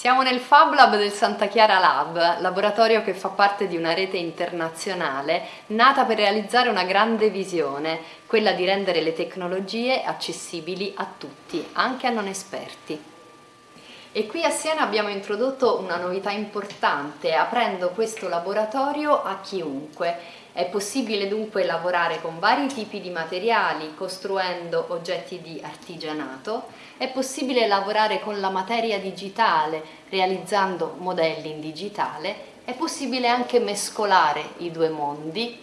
Siamo nel Fab Lab del Santa Chiara Lab, laboratorio che fa parte di una rete internazionale nata per realizzare una grande visione, quella di rendere le tecnologie accessibili a tutti, anche a non esperti. E qui a Siena abbiamo introdotto una novità importante, aprendo questo laboratorio a chiunque. È possibile dunque lavorare con vari tipi di materiali, costruendo oggetti di artigianato, è possibile lavorare con la materia digitale, realizzando modelli in digitale, è possibile anche mescolare i due mondi,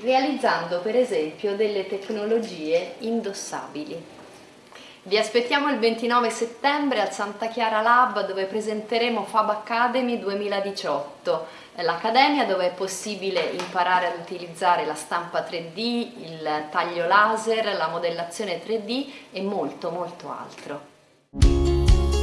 realizzando per esempio delle tecnologie indossabili. Vi aspettiamo il 29 settembre al Santa Chiara Lab dove presenteremo Fab Academy 2018, l'accademia dove è possibile imparare ad utilizzare la stampa 3D, il taglio laser, la modellazione 3D e molto molto altro.